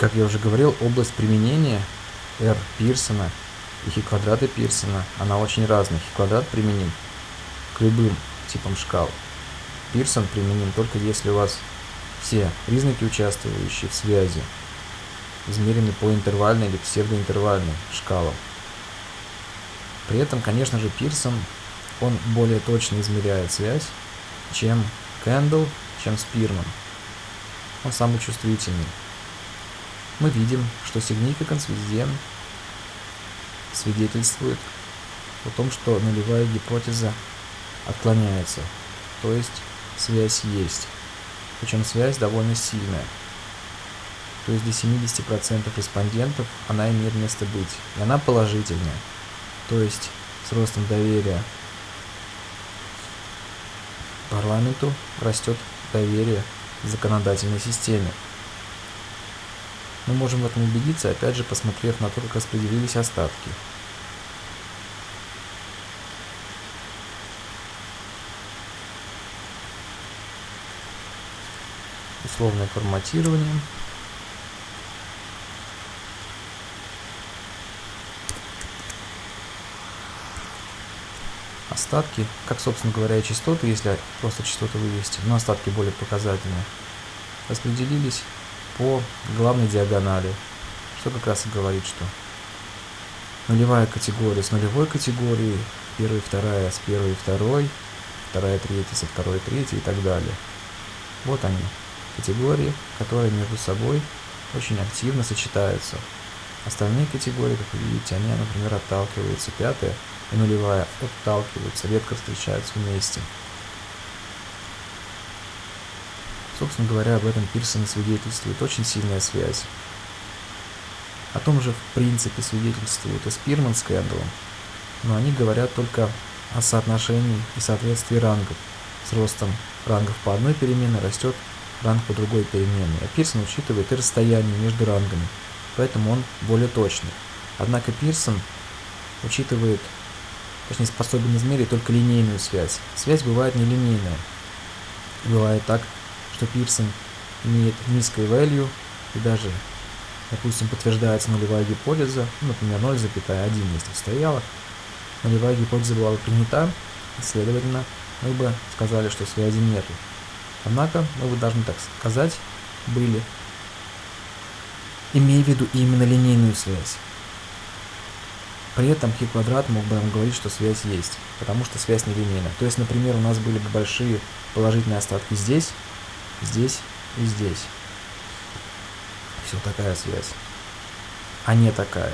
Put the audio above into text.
Как я уже говорил, область применения R Пирсона и хи квадрата Пирсона, она очень разная. Хи квадрат применим к любым типам шкал. Пирсон применим только если у вас все признаки, участвующие в связи, измерены по интервальной или псевдоинтервальной шкалам. При этом, конечно же, Пирсон, он более точно измеряет связь, чем Кэндл, чем Спирман. Он самый чувствительный. Мы видим, что significance везде свидетельствует о том, что нулевая гипотеза отклоняется, то есть связь есть. Причем связь довольно сильная. То есть до 70% респондентов она имеет место быть. И она положительная. То есть с ростом доверия парламенту растет доверие законодательной системе. Мы можем в этом убедиться, опять же, посмотрев на то, как распределились остатки. Условное форматирование. остатки, как, собственно говоря, и частоты, если просто частоты вывести, но остатки более показательные, распределились по главной диагонали, что как раз и говорит, что нулевая категория с нулевой категорией, первая, вторая с первой и второй, вторая, третья со второй, третьей и так далее. Вот они, категории, которые между собой очень активно сочетаются. Остальные категории, как вы видите, они, например, отталкиваются. Пятая и нулевая отталкиваются, редко встречаются вместе. Собственно говоря, об этом Пирсон свидетельствует очень сильная связь. О том же, в принципе, свидетельствует и Спирман с Кэндаллом, но они говорят только о соотношении и соответствии рангов. С ростом рангов по одной переменной растет ранг по другой переменной, а Пирсон учитывает и расстояние между рангами, поэтому он более точный. Однако Пирсон учитывает точнее способен измерить только линейную связь. Связь бывает нелинейная. Бывает так, что Пирсон имеет низкое value и даже, допустим, подтверждается нулевая гипотеза, ну, например, 0,1, если стояла, нулевая гипотеза была бы принята, следовательно, мы бы сказали, что связи нету. Однако, мы бы должны так сказать, были, имея в виду именно линейную связь. При этом хи квадрат мог бы нам говорить, что связь есть, потому что связь нелинейна. То есть, например, у нас были бы большие положительные остатки здесь, здесь и здесь. Все такая связь, а не такая.